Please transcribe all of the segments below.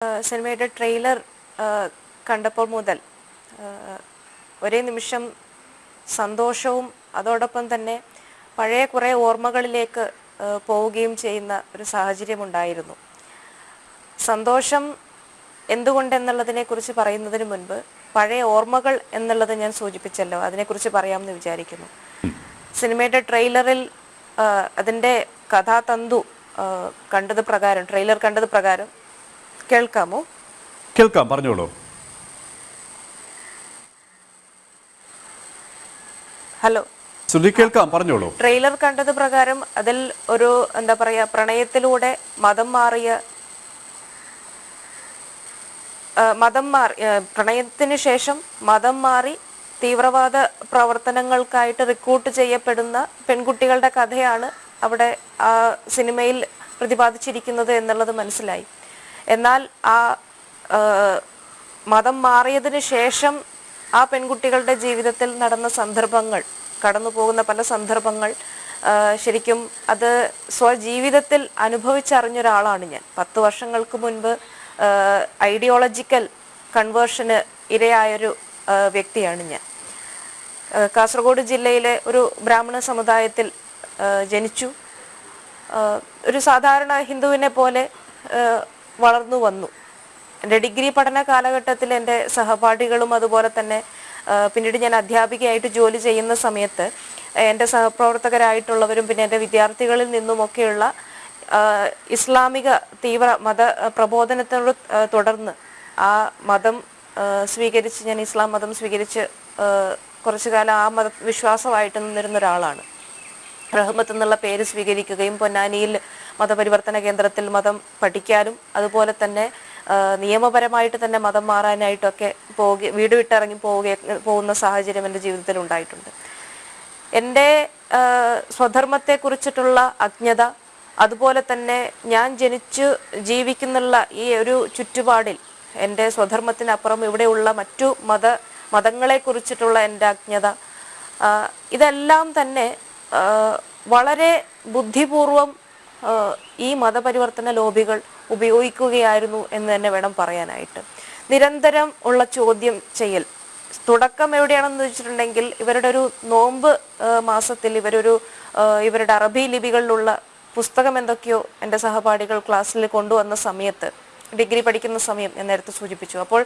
സിനിമയുടെ ട്രെയിലർ കണ്ടപ്പോൾ മുതൽ ഒരേ നിമിഷം സന്തോഷവും അതോടൊപ്പം തന്നെ പഴയ കുറേ ഓർമ്മകളിലേക്ക് പോവുകയും ചെയ്യുന്ന ഒരു സാഹചര്യമുണ്ടായിരുന്നു സന്തോഷം എന്തുകൊണ്ടെന്നുള്ളതിനെ കുറിച്ച് പറയുന്നതിന് മുൻപ് പഴയ ഓർമ്മകൾ എന്നുള്ളത് ഞാൻ സൂചിപ്പിച്ചല്ലോ അതിനെക്കുറിച്ച് പറയാമെന്ന് വിചാരിക്കുന്നു. സിനിമയുടെ ട്രെയിലറിൽ അതിന്റെ കഥാതന്തു കണ്ടത് പ്രകാരം ട്രെയിലർ കണ്ടത് പ്രകാരം കേൾക്കാമോ? കേൾക്കാം പറഞ്ഞോളൂ. ഹലോ. ശ്രുതി കേൾക്കാം പറഞ്ഞോളൂ. ട്രെയിലർ കണ്ടത് പ്രകാരം അതിൽ ഒരു എന്താ പറയാ പ്രണയത്തിലൂടെ മതം മാറിയ മതം മാറി പ്രണയത്തിന് ശേഷം മതം മാറി തീവ്രവാദ പ്രവർത്തനങ്ങൾക്കായിട്ട് റിക്രൂട്ട് ചെയ്യപ്പെടുന്ന പെൺകുട്ടികളുടെ കഥയാണ് അവിടെ ആ സിനിമയിൽ പ്രതിപാദിച്ചിരിക്കുന്നത് എന്നുള്ളത് മനസ്സിലായി. എന്നാൽ ആ മതം മാറിയതിന് ശേഷം ആ പെൺകുട്ടികളുടെ ജീവിതത്തിൽ നടന്ന സന്ദർഭങ്ങൾ കടന്നു പോകുന്ന പല സന്ദർഭങ്ങൾ ശരിക്കും അത് സ്വജീവിതത്തിൽ അനുഭവിച്ചറിഞ്ഞൊരാളാണ് ഞാൻ. പത്ത് വർഷങ്ങൾക്ക് മുൻപ് ഐഡിയോളജിക്കൽ കൺവേർഷന് ഇരയായൊരു വ്യക്തിയാണ് ഞാൻ. കാസർഗോഡ് ജില്ലയിലെ ഒരു ബ്രാഹ്മണ സമുദായത്തിൽ ജനിച്ചു. ഒരു സാധാരണ ഹിന്ദുവിനെ പോലെ വളർന്നു വന്നു. എന്റെ ഡിഗ്രി പഠന കാലഘട്ടത്തിൽ എന്റെ സഹപാഠികളും അതുപോലെ തന്നെ പിന്നീട് ഞാൻ അധ്യാപികയായിട്ട് ജോലി ചെയ്യുന്ന സമയത്ത് എന്റെ സഹപ്രവർത്തകരായിട്ടുള്ളവരും പിന്നെ എന്റെ വിദ്യാർത്ഥികളിൽ നിന്നുമൊക്കെയുള്ള ഇസ്ലാമിക തീവ്ര മത പ്രബോധനത്തോട് തുടർന്ന് ആ മതം സ്വീകരിച്ച് ഞാൻ ഇസ്ലാം മതം സ്വീകരിച്ച് കുറച്ചു കാലം ആ മത വിശ്വാസമായിട്ട് നിന്നിരുന്ന ഒരാളാണ്. റഹ്മത്ത് എന്നുള്ള പേര് സ്വീകരിക്കുകയും പൊന്നാനിയിൽ മതപരിവർത്തന കേന്ദ്രത്തിൽ മതം പഠിക്കാനും അതുപോലെ തന്നെ നിയമപരമായിട്ട് തന്നെ മതം മാറാനായിട്ടൊക്കെ പോവുക വീട് വിട്ടിറങ്ങി പോവുക പോകുന്ന സാഹചര്യം എന്റെ ജീവിതത്തിൽ ഉണ്ടായിട്ടുണ്ട്. എന്റെ സ്വധർമ്മത്തെ സ്വധർമ്മത്തെക്കുറിച്ചിട്ടുള്ള അജ്ഞത അതുപോലെ തന്നെ ഞാൻ ജനിച്ചു ജീവിക്കുന്നുള്ള ഈ ഒരു ചുറ്റുപാടിൽ എന്റെ സ്വധർമ്മത്തിനപ്പുറം ഇവിടെയുള്ള മറ്റു മത മതങ്ങളെക്കുറിച്ചിട്ടുള്ള എന്റെ അജ്ഞത ഇതെല്ലാം തന്നെ വളരെ ബുദ്ധിപൂർവം ഈ മതപരിവർത്തന ലോബികൾ ഉപയോഗിക്കുകയായിരുന്നു എന്ന് തന്നെ വേണം പറയാനായിട്ട്. നിരന്തരം ഉള്ള ചോദ്യം ചെയ്യൽ. തുടക്കം എവിടെയാണെന്ന് വെച്ചിട്ടുണ്ടെങ്കിൽ ഇവരുടെ ഒരു നോമ്പ് മാസത്തിൽ ഇവരൊരു ഇവരുടെ അറബി ലിപികളിലുള്ള പുസ്തകം എന്തൊക്കെയോ എന്റെ സഹപാഠികൾ ക്ലാസ്സിൽ കൊണ്ടുവന്ന സമയത്ത് ഡിഗ്രി പഠിക്കുന്ന സമയം ഞാൻ നേരത്തെ സൂചിപ്പിച്ചു. അപ്പോൾ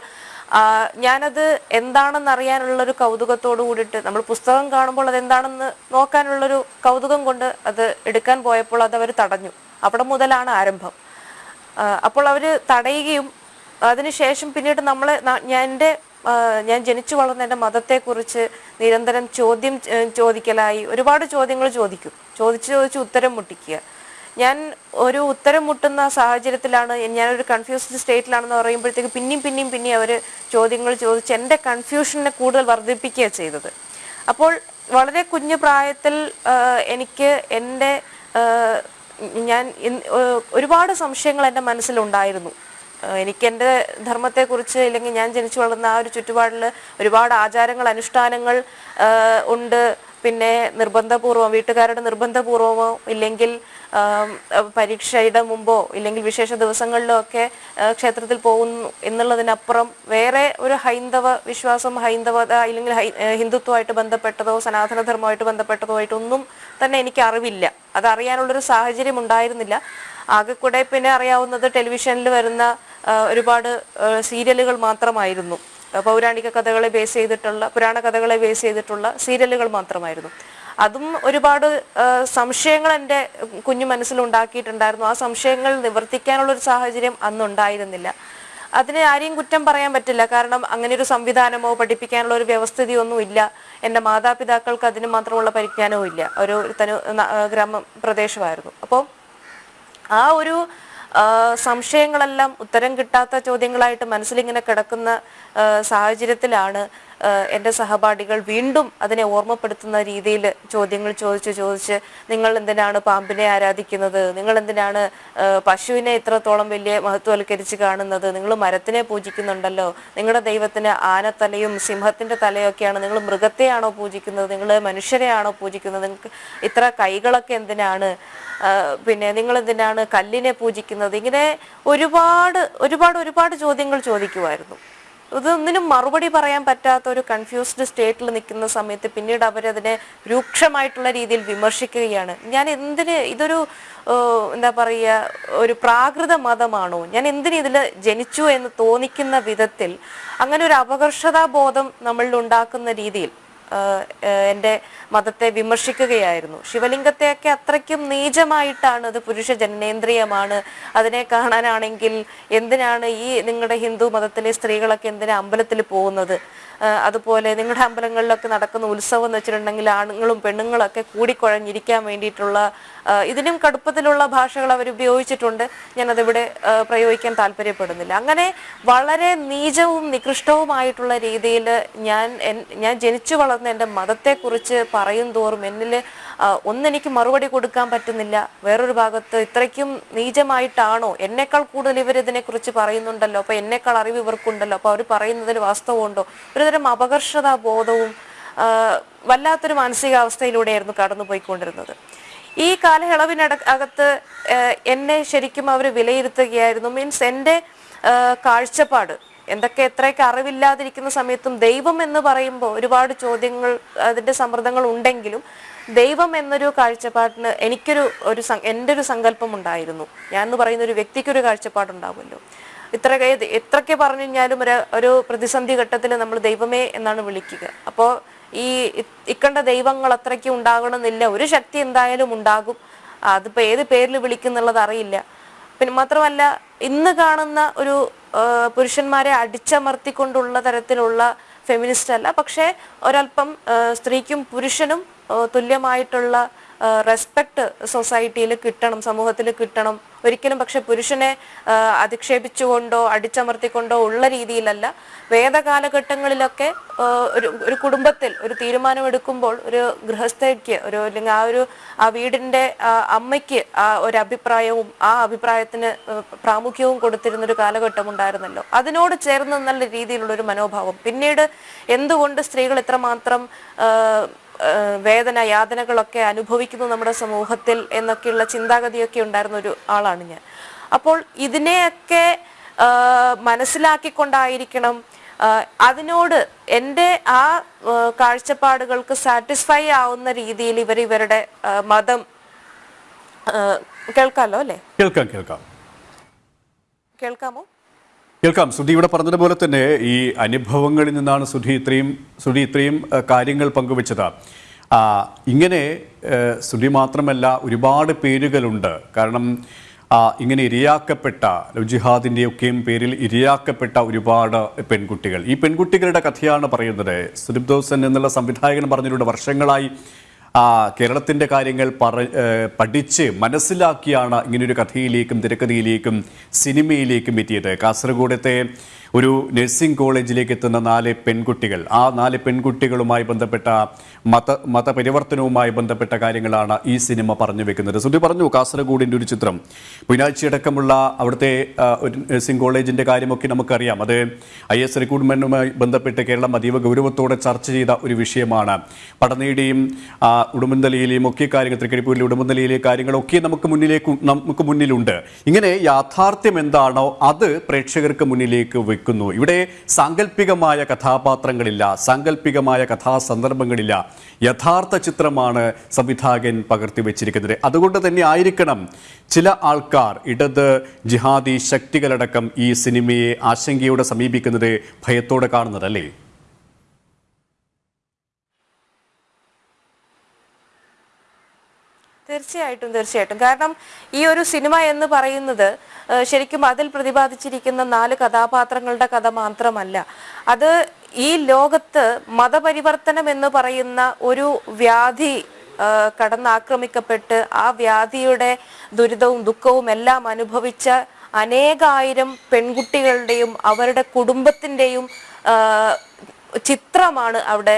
ഞാനത് എന്താണെന്ന് അറിയാനുള്ള ഒരു കൗതുകത്തോട് കൂടിയിട്ട് നമ്മൾ പുസ്തകം കാണുമ്പോൾ അത് എന്താണെന്ന് നോക്കാനുള്ളൊരു കൗതുകം കൊണ്ട് അത് എടുക്കാൻ പോയപ്പോൾ അത് അവർ തടഞ്ഞു. അവിടെ മുതലാണ് ആരംഭം. അപ്പോൾ അവർ തടയുകയും അതിനുശേഷം പിന്നീട് നമ്മൾ ഞാൻ എന്റെ ഞാൻ ജനിച്ചു വളർന്ന എന്റെ മതത്തെക്കുറിച്ച് നിരന്തരം ചോദ്യം ചോദിക്കലായി ഒരുപാട് ചോദ്യങ്ങൾ ചോദിക്കും. ചോദിച്ച് ചോദിച്ച് ഉത്തരം മുട്ടിക്കുക. ഞാൻ ഒരു ഉത്തരം മുട്ടുന്ന സാഹചര്യത്തിലാണ് ഞാനൊരു കൺഫ്യൂസ്ഡ് സ്റ്റേറ്റിലാണെന്ന് പറയുമ്പോഴത്തേക്ക് പിന്നെയും പിന്നെയും പിന്നെയും അവർ ചോദ്യങ്ങൾ ചോദിച്ച് എന്റെ കൺഫ്യൂഷനെ കൂടുതൽ വർദ്ധിപ്പിക്കുകയാണ് ചെയ്തത്. അപ്പോൾ വളരെ കുഞ്ഞു പ്രായത്തിൽ എനിക്ക് എന്റെ ഞാൻ ഒരുപാട് സംശയങ്ങൾ എന്റെ മനസ്സിലുണ്ടായിരുന്നു. എനിക്ക് എന്റെ ധർമ്മത്തെക്കുറിച്ച് ഇല്ലെങ്കിൽ ഞാൻ ജനിച്ചു വളർന്ന ആ ഒരു ചുറ്റുപാടിൽ ഒരുപാട് ആചാരങ്ങൾ അനുഷ്ഠാനങ്ങൾ ഉണ്ട്. പിന്നെ നിർബന്ധപൂർവം വീട്ടുകാരുടെ നിർബന്ധപൂർവമോ ഇല്ലെങ്കിൽ പരീക്ഷയുടെ മുമ്പോ ഇല്ലെങ്കിൽ വിശേഷ ദിവസങ്ങളിലോ ഒക്കെ ക്ഷേത്രത്തിൽ പോകുന്നു എന്നുള്ളതിനപ്പുറം വേറെ ഒരു ഹൈന്ദവ വിശ്വാസം ഹൈന്ദവത ഇല്ലെങ്കിൽ ഹിന്ദുത്വമായിട്ട് ബന്ധപ്പെട്ടതോ സനാതനധർമ്മമായിട്ട് ബന്ധപ്പെട്ടതോ ആയിട്ടൊന്നും തന്നെ എനിക്ക് അറിവില്ല. അത് അറിയാനുള്ളൊരു സാഹചര്യം ഉണ്ടായിരുന്നില്ല. ആകെ കൂടെ പിന്നെ അറിയാവുന്നത് ടെലിവിഷനിൽ വരുന്ന ഒരുപാട് സീരിയലുകൾ മാത്രമായിരുന്നു. പൗരാണിക കഥകളെ ബേസ് ചെയ്തിട്ടുള്ള പുരാണ കഥകളെ ബേസ് ചെയ്തിട്ടുള്ള സീരിയലുകൾ മാത്രമായിരുന്നു. അതും ഒരുപാട് സംശയങ്ങൾ എന്റെ കുഞ്ഞു മനസ്സിൽ ഉണ്ടാക്കിയിട്ടുണ്ടായിരുന്നു. ആ സംശയങ്ങൾ നിവർത്തിക്കാനുള്ള ഒരു സാഹചര്യം അന്നുണ്ടായിരുന്നില്ല. അതിന് ആരെയും കുറ്റം പറയാൻ പറ്റില്ല. കാരണം അങ്ങനെ ഒരു സംവിധാനമോ പഠിപ്പിക്കാനുള്ള ഒരു വ്യവസ്ഥിതിയൊന്നും ഇല്ല. എന്റെ മാതാപിതാക്കൾക്ക് അതിന് മാത്രമുള്ള പരിജ്ഞാനവും ഇല്ല. ഒരു തനു ഗ്രാമ പ്രദേശമായിരുന്നു അപ്പോൾ ആ ഒരു സംശയങ്ങളെല്ലാം ഉത്തരം കിട്ടാത്ത ചോദ്യങ്ങളായിട്ട് മനസ്സിലിങ്ങനെ കിടക്കുന്ന സാഹചര്യത്തിലാണ് എന്റെ സഹപാഠികൾ വീണ്ടും അതിനെ ഓർമ്മപ്പെടുത്തുന്ന രീതിയിൽ ചോദ്യങ്ങൾ ചോദിച്ച് ചോദിച്ച് നിങ്ങൾ എന്തിനാണ് പാമ്പിനെ ആരാധിക്കുന്നത്? നിങ്ങൾ എന്തിനാണ് പശുവിനെ ഇത്രത്തോളം വലിയ മഹത്വവൽക്കരിച്ച് കാണുന്നത്? നിങ്ങൾ മരത്തിനെ പൂജിക്കുന്നുണ്ടല്ലോ. നിങ്ങളുടെ ദൈവത്തിന് ആനത്തലയും സിംഹത്തിന്റെ തലയൊക്കെയാണ് നിങ്ങൾ മൃഗത്തെയാണോ പൂജിക്കുന്നത്? നിങ്ങൾ മനുഷ്യരെയാണോ പൂജിക്കുന്നത്? നിങ്ങൾക്ക് ഇത്ര കൈകളൊക്കെ എന്തിനാണ്? പിന്നെ നിങ്ങൾ എന്തിനാണ് കല്ലിനെ പൂജിക്കുന്നത്? ഇങ്ങനെ ഒരുപാട് ഒരുപാട് ഒരുപാട് ചോദ്യങ്ങൾ ചോദിക്കുമായിരുന്നു. ഇതൊന്നിനും മറുപടി പറയാൻ പറ്റാത്ത ഒരു കൺഫ്യൂസ്ഡ് സ്റ്റേറ്റിൽ നിൽക്കുന്ന സമയത്ത് പിന്നീട് അവരതിനെ രൂക്ഷമായിട്ടുള്ള രീതിയിൽ വിമർശിക്കുകയാണ്. ഞാൻ എന്തിന് ഇതൊരു എന്താ പറയുക ഒരു പ്രാകൃത മതമാണോ? ഞാൻ എന്തിന് ഇതിൽ ജനിച്ചു എന്ന് തോന്നിക്കുന്ന വിധത്തിൽ അങ്ങനെ ഒരു അപകർഷതാബോധം നമ്മളിൽ ഉണ്ടാക്കുന്ന രീതിയിൽ എന്റെ മതത്തെ വിമർശിക്കുകയായിരുന്നു. ശിവലിംഗത്തെയൊക്കെ അത്രയ്ക്കും നീചമായിട്ടാണ് അത് പുരുഷ ജനനേന്ദ്രിയമാണ്. അതിനെ കാണാനാണെങ്കിൽ എന്തിനാണ് ഈ നിങ്ങളുടെ ഹിന്ദു മതത്തിലെ സ്ത്രീകളൊക്കെ എന്തിനാ അമ്പലത്തിൽ പോകുന്നത്? അതുപോലെ നിങ്ങളുടെ അമ്പലങ്ങളിലൊക്കെ നടക്കുന്ന ഉത്സവം എന്ന് വെച്ചിട്ടുണ്ടെങ്കിൽ ആണുങ്ങളും പെണ്ണുങ്ങളൊക്കെ കൂടിക്കുഴഞ്ഞിരിക്കാൻ വേണ്ടിയിട്ടുള്ള ഇതിനും കടുപ്പത്തിലുള്ള ഭാഷകൾ അവർ ഉപയോഗിച്ചിട്ടുണ്ട്. ഞാനതിവിടെ പ്രയോഗിക്കാൻ താല്പര്യപ്പെടുന്നില്ല. അങ്ങനെ വളരെ നീചവും നികൃഷ്ടവുമായിട്ടുള്ള രീതിയിൽ ഞാൻ ഞാൻ ജനിച്ചു വളർന്ന എന്റെ മതത്തെക്കുറിച്ച് പറയും തോറും എന്നിൽ ഒന്നെനിക്ക് മറുപടി കൊടുക്കാൻ പറ്റുന്നില്ല. വേറൊരു ഭാഗത്ത് ഇത്രയ്ക്കും നീചമായിട്ടാണോ? എന്നേക്കാൾ കൂടുതൽ ഇവർ ഇതിനെക്കുറിച്ച് പറയുന്നുണ്ടല്ലോ. അപ്പൊ എന്നേക്കാൾ അറിവ് ഇവർക്കുണ്ടല്ലോ. അപ്പൊ അവർ പറയുന്നതിൽ വാസ്തവമുണ്ടോ? ഒരുതരം അപകർഷതാ ബോധവും വല്ലാത്തൊരു മാനസികാവസ്ഥയിലൂടെയായിരുന്നു കടന്നുപോയിക്കൊണ്ടിരുന്നത്. ഈ കാലയളവിനട അകത്ത് എന്നെ ശരിക്കും അവർ വിലയിരുത്തുകയായിരുന്നു. മീൻസ് എന്റെ കാഴ്ചപ്പാട് എന്തൊക്കെ എത്രയൊക്കെ അറിവില്ലാതിരിക്കുന്ന സമയത്തും ദൈവം എന്ന് പറയുമ്പോൾ ഒരുപാട് ചോദ്യങ്ങൾ അതിന്റെ സമ്മർദ്ദങ്ങൾ ഉണ്ടെങ്കിലും ദൈവം എന്നൊരു കാഴ്ചപ്പാടിന് എനിക്കൊരു ഒരു എന്റെ ഒരു സങ്കല്പം ഉണ്ടായിരുന്നു. ഞാൻ എന്ന് പറയുന്ന ഒരു വ്യക്തിക്കൊരു കാഴ്ചപ്പാടുണ്ടാവുമല്ലോ. ഇത്ര എത്രയൊക്കെ പറഞ്ഞു കഴിഞ്ഞാലും ഒരു ഒരു പ്രതിസന്ധി ഘട്ടത്തിൽ നമ്മൾ ദൈവമേ എന്നാണ് വിളിക്കുക. അപ്പോൾ ഈ ഇക്കണ്ട ദൈവങ്ങൾ അത്രയ്ക്ക് ഉണ്ടാകണമെന്നില്ല. ഒരു ശക്തി എന്തായാലും ഉണ്ടാകും. അതിപ്പോ ഏത് പേരിൽ വിളിക്കുന്നുള്ളത് അറിയില്ല. പിന്നെ മാത്രമല്ല ഇന്ന് കാണുന്ന ഒരു പുരുഷന്മാരെ അടിച്ചമർത്തിക്കൊണ്ടുള്ള തരത്തിലുള്ള ഫെമിനിസ്റ്റ് അല്ല. പക്ഷേ ഒരല്പം സ്ത്രീക്കും പുരുഷനും തുല്യമായിട്ടുള്ള റെസ്പെക്ട് സൊസൈറ്റിയിൽ കിട്ടണം സമൂഹത്തിൽ കിട്ടണം. ഒരിക്കലും പക്ഷെ പുരുഷനെ അധിക്ഷേപിച്ചുകൊണ്ടോ അടിച്ചമർത്തിക്കൊണ്ടോ ഉള്ള രീതിയിലല്ല. വേദകാലഘട്ടങ്ങളിലൊക്കെ ഒരു ഒരു കുടുംബത്തിൽ ഒരു തീരുമാനമെടുക്കുമ്പോൾ ഒരു ഗൃഹസ്ഥയ്ക്ക് ഒരു അല്ലെങ്കിൽ ആ ഒരു ആ വീടിന്റെ അമ്മയ്ക്ക് ആ ഒരു അഭിപ്രായവും ആ അഭിപ്രായത്തിന് പ്രാമുഖ്യവും കൊടുത്തിരുന്ന ഒരു കാലഘട്ടം ഉണ്ടായിരുന്നല്ലോ. അതിനോട് ചേർന്ന് നല്ല രീതിയിലുള്ള ഒരു മനോഭാവം. പിന്നീട് എന്തുകൊണ്ട് സ്ത്രീകൾ ഇത്രമാത്രം വേദന യാതനകളൊക്കെ അനുഭവിക്കുന്നു നമ്മുടെ സമൂഹത്തിൽ എന്നൊക്കെയുള്ള ചിന്താഗതിയൊക്കെ ഉണ്ടായിരുന്ന ഒരു ആളാണ് ഞാൻ. അപ്പോൾ ഇതിനെയൊക്കെ മനസ്സിലാക്കിക്കൊണ്ടായിരിക്കണം അതിനോട് എന്റെ ആ കാഴ്ചപ്പാടുകൾക്ക് സാറ്റിസ്ഫൈ ആവുന്ന രീതിയിൽ ഇവർ ഇവരുടെ മതം കേൾക്കാമല്ലോ കേൾക്കാലോ അല്ലേ? കേൾക്കാം കേൾക്കാം. കേൾക്കാമോ? കേൾക്കാം. സുധി ഇവിടെ പറഞ്ഞതുപോലെ തന്നെ ഈ അനുഭവങ്ങളിൽ നിന്നാണ് സുധി ഇത്രയും സുധി ഇത്രയും കാര്യങ്ങൾ പങ്കുവച്ചത്. ഇങ്ങനെ സുധി മാത്രമല്ല ഒരുപാട് പേരുകളുണ്ട്. കാരണം ഇങ്ങനെ ഇരയാക്കപ്പെട്ട ജിഹാദിന്റെയൊക്കെയും പേരിൽ ഇരയാക്കപ്പെട്ട ഒരുപാട് പെൺകുട്ടികൾ. ഈ പെൺകുട്ടികളുടെ കഥയാണ് പറയുന്നത്. സുദീപ് ദോസൻ എന്നുള്ള സംവിധായകൻ പറഞ്ഞിട്ടുണ്ട് വർഷങ്ങളായി കേരളത്തിന്റെ കാര്യങ്ങൾ പറ പഠിച്ച് മനസ്സിലാക്കിയാണ് ഇങ്ങനൊരു കഥയിലേക്കും തിരക്കഥയിലേക്കും സിനിമയിലേക്കും എത്തിയത്. കാസർഗോഡത്തെ ഒരു നഴ്സിംഗ് കോളേജിലേക്ക് എത്തുന്ന നാല് പെൺകുട്ടികൾ. ആ നാല് പെൺകുട്ടികളുമായി ബന്ധപ്പെട്ട മത മതപരിവർത്തനവുമായി ബന്ധപ്പെട്ട കാര്യങ്ങളാണ് ഈ സിനിമ പറഞ്ഞു വെക്കുന്നത്. സുധി പറഞ്ഞു കാസർഗോഡിന്റെ ഒരു ചിത്രം. പുനാഴ്ചയടക്കമുള്ള അവിടുത്തെ ഒരു നഴ്സിംഗ് കോളേജിന്റെ കാര്യമൊക്കെ നമുക്കറിയാം. അത് ഐ എസ് റിക്രൂട്ട്മെന്റുമായി ബന്ധപ്പെട്ട് കേരളം അതീവ ഗൗരവത്തോടെ ചർച്ച ചെയ്ത ഒരു വിഷയമാണ്. പഠനയുടെയും ഉടുമ്പന്തലയിലെയും ഒക്കെ കാര്യങ്ങൾ തൃക്കരിപ്പൂരിലെ ഉടുമ്പന്തലയിലെ കാര്യങ്ങളൊക്കെ നമുക്ക് മുന്നിലേക്ക് നമുക്ക് മുന്നിലുണ്ട്. ഇങ്ങനെ യാഥാർത്ഥ്യം എന്താണോ അത് പ്രേക്ഷകർക്ക് മുന്നിലേക്ക് വെക്കുന്നു ഇവിടെ സാങ്കല്പികമായ കഥാപാത്രങ്ങളില്ല സാങ്കല്പികമായ കഥാസന്ദർഭങ്ങളില്ല. യഥാർത്ഥ ചിത്രമാണ് സംവിധായകൻ പകർത്തി വെച്ചിരിക്കുന്നത്. അതുകൊണ്ട് തന്നെ ആയിരിക്കണം ചില ആൾക്കാർ ഇടത് ജിഹാദി ശക്തികളടക്കം ഈ സിനിമയെ ആശങ്കയോടെ സമീപിക്കുന്നത് ഭയത്തോടെ കാണുന്നത് അല്ലേ? തീർച്ചയായിട്ടും തീർച്ചയായിട്ടും. കാരണം ഈ ഒരു സിനിമ എന്ന് പറയുന്നത് ശരിക്കും അതിൽ പ്രതിപാദിച്ചിരിക്കുന്ന നാല് കഥാപാത്രങ്ങളുടെ കഥ മാത്രമല്ല. അത് ഈ ലോകത്ത് മതപരിവർത്തനം എന്ന് പറയുന്ന ഒരു വ്യാധി കടന്നാക്രമിക്കപ്പെട്ട് ആ വ്യാധിയുടെ ദുരിതവും ദുഃഖവും എല്ലാം അനുഭവിച്ച അനേകായിരം പെൺകുട്ടികളുടെയും അവരുടെ കുടുംബത്തിന്റെയും ചിത്രമാണ് അവിടെ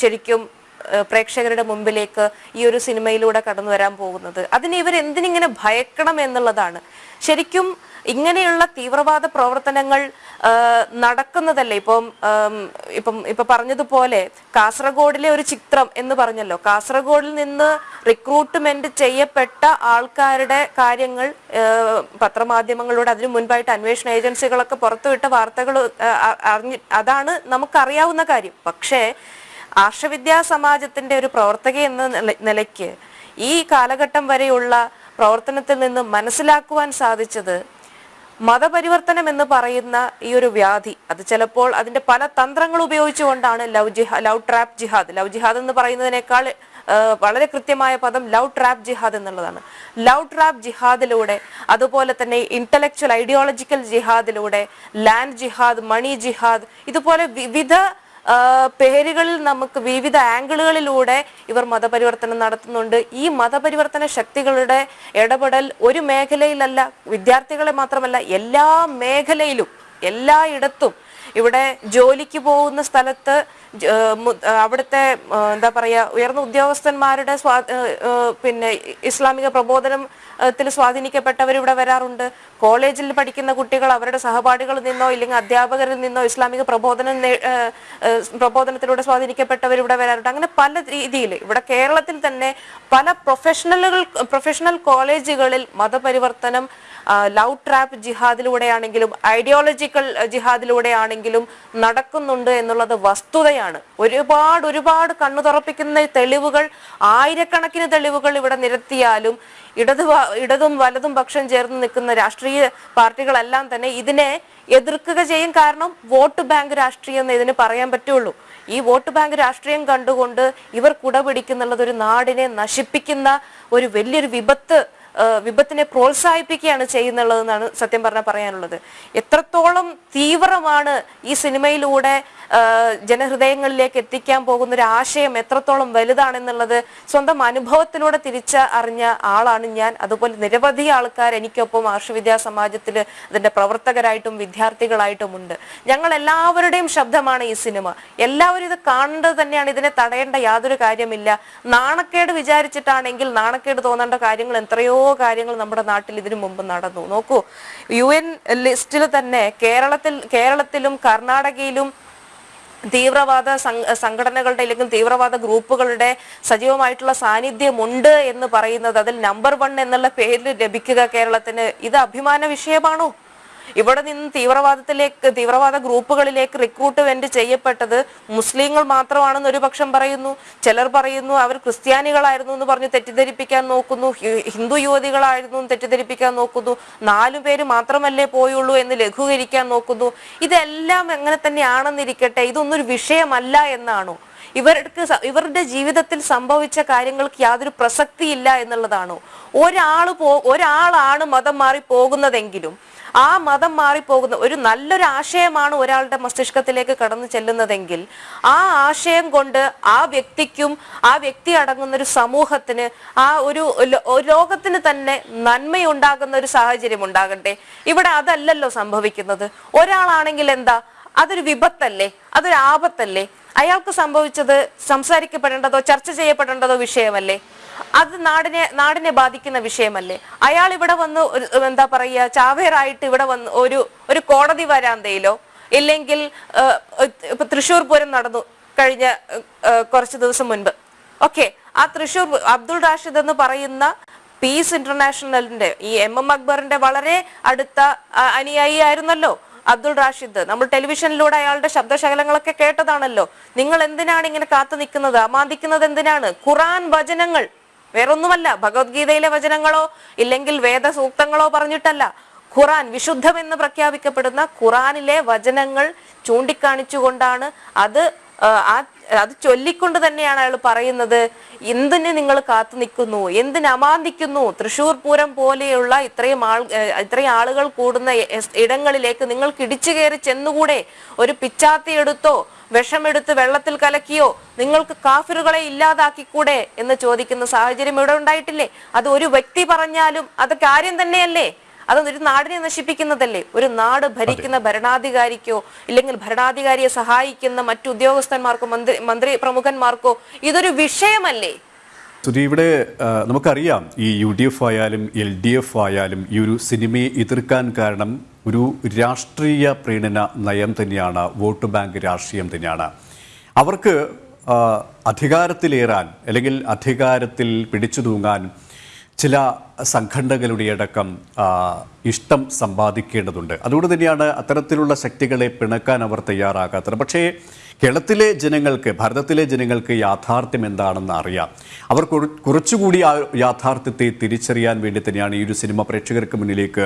ശരിക്കും പ്രേക്ഷകരുടെ മുമ്പിലേക്ക് ഈ ഒരു സിനിമയിലൂടെ കടന്നു വരാൻ പോകുന്നത്. അതിന് ഇവർ എന്തിനിങ്ങനെ ഭയക്കണം എന്നുള്ളതാണ്. ശരിക്കും ഇങ്ങനെയുള്ള തീവ്രവാദ പ്രവർത്തനങ്ങൾ നടക്കുന്നതല്ലേ? ഇപ്പം ഇപ്പം ഇപ്പൊ പറഞ്ഞതുപോലെ കാസർഗോഡിലെ ഒരു ചിത്രം എന്ന് പറഞ്ഞല്ലോ. കാസർഗോഡിൽ നിന്ന് റിക്രൂട്ട്മെന്റ് ചെയ്യപ്പെട്ട ആൾക്കാരുടെ കാര്യങ്ങൾ പത്രമാധ്യമങ്ങളിലൂടെ അതിനു മുൻപായിട്ട് അന്വേഷണ ഏജൻസികളൊക്കെ പുറത്തുവിട്ട വാർത്തകൾ അതാണ് നമുക്കറിയാവുന്ന കാര്യം. പക്ഷേ ആർഷവിദ്യാ സമാജത്തിന്റെ ഒരു പ്രവർത്തക എന്ന നിലയ്ക്ക് ഈ കാലഘട്ടം വരെയുള്ള പ്രവർത്തനത്തിൽ നിന്ന് മനസ്സിലാക്കുവാൻ സാധിച്ചത് മതപരിവർത്തനം എന്ന് പറയുന്ന ഈ ഒരു വ്യാധി. അത് ചിലപ്പോൾ അതിന്റെ പല തന്ത്രങ്ങൾ ഉപയോഗിച്ചുകൊണ്ടാണ് ലവ് ജിഹാ ലവ് ട്രാപ്പ് ജിഹാദ്. ലവ് ജിഹാദ് എന്ന് പറയുന്നതിനേക്കാൾ വളരെ കൃത്യമായ പദം ലവ് ട്രാപ്പ് ജിഹാദ് എന്നുള്ളതാണ്. ലവ് ട്രാപ്പ് ജിഹാദിലൂടെ അതുപോലെ തന്നെ ഇന്റലക്ച്വൽ ഐഡിയോളജിക്കൽ ജിഹാദിലൂടെ ലാൻഡ് ജിഹാദ് മണി ജിഹാദ് ഇതുപോലെ വിവിധ പേരുകളിൽ നമുക്ക് വിവിധ ആംഗിളുകളിലൂടെ ഇവർ മതപരിവർത്തനം നടത്തുന്നുണ്ട്. ഈ മതപരിവർത്തന ശക്തികളുടെ ഇടപെടൽ ഒരു മേഖലയിലല്ല വിദ്യാർത്ഥികളെ മാത്രമല്ല എല്ലാ മേഖലയിലും എല്ലായിടത്തും ഇവിടെ ജോലിക്ക് പോകുന്ന സ്ഥലത്ത് അവിടുത്തെ എന്താ പറയാ ഉയർന്ന ഉദ്യോഗസ്ഥന്മാരുടെ സ്വാ പിന്നെ ഇസ്ലാമിക പ്രബോധനത്തിൽ സ്വാധീനിക്കപ്പെട്ടവർ ഇവിടെ വരാറുണ്ട്. കോളേജിൽ പഠിക്കുന്ന കുട്ടികൾ അവരുടെ സഹപാഠികളിൽ നിന്നോ ഇല്ലെങ്കിൽ അധ്യാപകരിൽ നിന്നോ ഇസ്ലാമിക പ്രബോധനം പ്രബോധനത്തിലൂടെ സ്വാധീനിക്കപ്പെട്ടവർ ഇവിടെ വരാറുണ്ട്. അങ്ങനെ പല രീതിയിൽ ഇവിടെ കേരളത്തിൽ തന്നെ പല പ്രൊഫഷണലുകൾ പ്രൊഫഷണൽ കോളേജുകളിൽ മതപരിവർത്തനം ലവ് ട്രാപ്പ് ജിഹാദിലൂടെയാണെങ്കിലും ഐഡിയോളജിക്കൽ ജിഹാദിലൂടെയാണെങ്കിലും നടക്കുന്നുണ്ട് എന്നുള്ളത് വസ്തുതയാണ്. ഒരുപാട് ഒരുപാട് കണ്ണു തുറപ്പിക്കുന്ന തെളിവുകൾ ആയിരക്കണക്കിന് തെളിവുകൾ ഇവിടെ നിരത്തിയാലും ഇടത് ഇടതും വലതും പക്ഷം ചേർന്ന് നിൽക്കുന്ന രാഷ്ട്രീയ പാർട്ടികളെല്ലാം തന്നെ ഇതിനെ എതിർക്കുക ചെയ്യും. കാരണം വോട്ട് ബാങ്ക് രാഷ്ട്രീയം എന്ന് ഇതിന് പറയാൻ പറ്റുള്ളൂ. ഈ വോട്ട് ബാങ്ക് രാഷ്ട്രീയം കണ്ടുകൊണ്ട് ഇവർ കുടപിടിക്കുന്നുള്ളത് ഒരു നാടിനെ നശിപ്പിക്കുന്ന ഒരു വലിയൊരു വിപത്ത് വിപത്തിനെ പ്രോത്സാഹിപ്പിക്കുകയാണ് ചെയ്യുന്നുള്ളതെന്നാണ് സത്യം പറഞ്ഞാൽ പറയാനുള്ളത്. എത്രത്തോളം തീവ്രമാണ് ഈ സിനിമയിലൂടെ ജനഹൃദയങ്ങളിലേക്ക് എത്തിക്കാൻ പോകുന്ന ഒരു ആശയം എത്രത്തോളം വലുതാണെന്നുള്ളത് സ്വന്തം അനുഭവത്തിലൂടെ തിരിച്ച അറിഞ്ഞ ആളാണ് ഞാൻ. അതുപോലെ നിരവധി ആൾക്കാർ എനിക്കൊപ്പം ആർഷവിദ്യാ സമാജത്തിൽ അതിന്റെ പ്രവർത്തകരായിട്ടും വിദ്യാർത്ഥികളായിട്ടും ഉണ്ട്. ഞങ്ങൾ എല്ലാവരുടെയും ശബ്ദമാണ് ഈ സിനിമ. എല്ലാവരും ഇത് കാണേണ്ടത് തന്നെയാണ്. ഇതിനെ തടയേണ്ട യാതൊരു കാര്യമില്ല. നാണക്കേട് വിചാരിച്ചിട്ടാണെങ്കിൽ നാണക്കേട് തോന്നേണ്ട കാര്യങ്ങൾ എത്രയോ കാര്യങ്ങൾ നമ്മുടെ നാട്ടിൽ ഇതിനു മുമ്പ് നടന്നു. നോക്കൂ യു എൻ ലിസ്റ്റിൽ തന്നെ കേരളത്തിൽ കേരളത്തിലും കർണാടകയിലും തീവ്രവാദ സംഘടനകളുടെ അല്ലെങ്കിൽ തീവ്രവാദ ഗ്രൂപ്പുകളുടെ സജീവമായിട്ടുള്ള സാന്നിധ്യമുണ്ട് എന്ന് പറയുന്നത് അതിൽ നമ്പർ വൺ എന്നുള്ള പേരിൽ ലഭിക്കുക കേരളത്തിന് ഇത് അഭിമാന വിഷയമാണോ? ഇവിടെ നിന്ന് തീവ്രവാദത്തിലേക്ക് തീവ്രവാദ ഗ്രൂപ്പുകളിലേക്ക് റിക്രൂട്ട്മെന്റ് ചെയ്യപ്പെട്ടത് മുസ്ലിങ്ങൾ മാത്രമാണെന്ന് ഒരു പക്ഷം പറയുന്നു. ചിലർ പറയുന്നു അവർ ക്രിസ്ത്യാനികളായിരുന്നു എന്ന് പറഞ്ഞ് തെറ്റിദ്ധരിപ്പിക്കാൻ നോക്കുന്നു. ഹിന്ദു യുവതികളായിരുന്നു എന്ന് തെറ്റിദ്ധരിപ്പിക്കാൻ നോക്കുന്നു. നാലു പേര് മാത്രമല്ലേ പോയുള്ളൂ എന്ന് ലഘൂകരിക്കാൻ നോക്കുന്നു. ഇതെല്ലാം എങ്ങനെ തന്നെയാണെന്നിരിക്കട്ടെ ഇതൊന്നൊരു വിഷയമല്ല എന്നാണോ? ഇവർക്ക് ഇവരുടെ ജീവിതത്തിൽ സംഭവിച്ച കാര്യങ്ങൾക്ക് യാതൊരു പ്രസക്തിയില്ല എന്നുള്ളതാണോ? ഒരാൾ പോ ഒരാളാണ് മതം മാറി പോകുന്നതെങ്കിലും ആ മതം മാറിപ്പോകുന്ന ഒരു നല്ലൊരു ആശയമാണ് ഒരാളുടെ മസ്തിഷ്കത്തിലേക്ക് കടന്നു ചെല്ലുന്നതെങ്കിൽ ആ ആശയം കൊണ്ട് ആ വ്യക്തിക്കും ആ വ്യക്തി അടങ്ങുന്ന ഒരു സമൂഹത്തിന് ആ ഒരു ലോകത്തിന് തന്നെ നന്മയുണ്ടാകുന്ന ഒരു സാഹചര്യം ഉണ്ടാകട്ടെ. ഇവിടെ അതല്ലല്ലോ സംഭവിക്കുന്നത്. ഒരാളാണെങ്കിൽ എന്താ? അതൊരു വിപത്തല്ലേ? അതൊരു ആപത്തല്ലേ? അയാൾക്ക് സംഭവിച്ചത് സംസാരിക്കപ്പെടേണ്ടതോ ചർച്ച ചെയ്യപ്പെടേണ്ടതോ വിഷയമല്ലേ? അത് നാടിനെ നാടിനെ ബാധിക്കുന്ന വിഷയമല്ലേ? അയാൾ ഇവിടെ വന്ന് എന്താ പറയുക ചാവേറായിട്ട് ഇവിടെ വന്ന് ഒരു ഒരു കോടതി വരാന്തയിലോ ഇല്ലെങ്കിൽ ഇപ്പൊ തൃശ്ശൂർ പൂരം നടന്നു കഴിഞ്ഞ കുറച്ച് ദിവസം മുൻപ്. ഓക്കെ ആ തൃശ്ശൂർ അബ്ദുൾ റാഷിദ് എന്ന് പറയുന്ന പീസ് ഇന്റർനാഷണലിന്റെ ഈ എം എം അക്ബറിന്റെ വളരെ അടുത്ത അനുയായി ആയിരുന്നല്ലോ അബ്ദുൾ റാഷിദ്. നമ്മൾ ടെലിവിഷനിലൂടെ അയാളുടെ ശബ്ദശകലങ്ങളൊക്കെ കേട്ടതാണല്ലോ. നിങ്ങൾ എന്തിനാണ് ഇങ്ങനെ കാത്തു നിൽക്കുന്നത്? അമാന്തിക്കുന്നത് എന്തിനാണ്? ഖുറാൻ വചനങ്ങൾ. വേറൊന്നുമല്ല ഭഗവത്ഗീതയിലെ വചനങ്ങളോ ഇല്ലെങ്കിൽ വേദസൂക്തങ്ങളോ പറഞ്ഞിട്ടല്ല. ഖുറാൻ വിശുദ്ധമെന്ന് പ്രഖ്യാപിക്കപ്പെടുന്ന ഖുറാനിലെ വചനങ്ങൾ ചൂണ്ടിക്കാണിച്ചുകൊണ്ടാണ് അത് ആ, അത് ചൊല്ലിക്കൊണ്ട് തന്നെയാണ് അയാൾ പറയുന്നത്. എന്തിന് നിങ്ങൾ കാത്തു നിൽക്കുന്നു? എന്തിന് അമാന്തിക്കുന്നു? തൃശൂർ പൂരം പോലെയുള്ള ഇത്രയും ആൾ ഇത്രയും ആളുകൾ കൂടുന്ന ഇടങ്ങളിലേക്ക് നിങ്ങൾക്ക് ഇടിച്ചു കയറി ചെന്നുകൂടെ? ഒരു പിച്ചാത്തി എടുത്തോ? വിഷമെടുത്ത് വെള്ളത്തിൽ കലക്കിയോ? നിങ്ങൾക്ക് കാഫിറുകളെ ഇല്ലാതാക്കിക്കൂടെ? എന്ന് ചോദിക്കുന്ന സാഹചര്യം ഇവിടെ ഉണ്ടായിട്ടില്ലേ? അത് ഒരു വ്യക്തി പറഞ്ഞാലും അത് കാര്യം തന്നെയല്ലേ? അത് ഒരു നാടിനെ നശിപ്പിക്കുന്നതല്ലേ? ഒരു നാട് ഭരിക്കുന്ന ഭരണാധികാരിക്കോ ഇല്ലെങ്കിൽ ഭരണാധികാരിയെ സഹായിക്കുന്ന മറ്റു ഉദ്യോഗസ്ഥന്മാർക്കോ മന്ത്രി മന്ത്രി പ്രമുഖന്മാർക്കോ ഇതൊരു വിഷയമല്ലേ? ഇവിടെ നമുക്കറിയാം ഈ യു ഡി എഫ് ആയാലും എൽ ഡി എഫ് ആയാലും ഈ ഒരു സിനിമയെ എതിർക്കാൻ കാരണം ഒരു രാഷ്ട്രീയ പ്രീണന നയം തന്നെയാണ് വോട്ട് ബാങ്ക് രാഷ്ട്രീയം തന്നെയാണ്. അവർക്ക് അധികാരത്തിലേറാൻ അല്ലെങ്കിൽ അധികാരത്തിൽ പിടിച്ചു തൂങ്ങാൻ ചില സംഘടനകളുടെ അടക്കം ഇഷ്ടം സമ്പാദിക്കേണ്ടതുണ്ട്. അതുകൊണ്ട് തന്നെയാണ് അത്തരത്തിലുള്ള ശക്തികളെ പിണക്കാൻ അവർ തയ്യാറാകാത്തത്. പക്ഷേ കേരളത്തിലെ ജനങ്ങൾക്ക് ഭാരതത്തിലെ ജനങ്ങൾക്ക് യാഥാർത്ഥ്യം എന്താണെന്ന് അറിയാം. അവർ കുറച്ചുകൂടി ആ യാഥാർത്ഥ്യത്തെ തിരിച്ചറിയാൻ വേണ്ടി തന്നെയാണ് ഈ ഒരു സിനിമ പ്രേക്ഷകർക്ക് മുന്നിലേക്ക്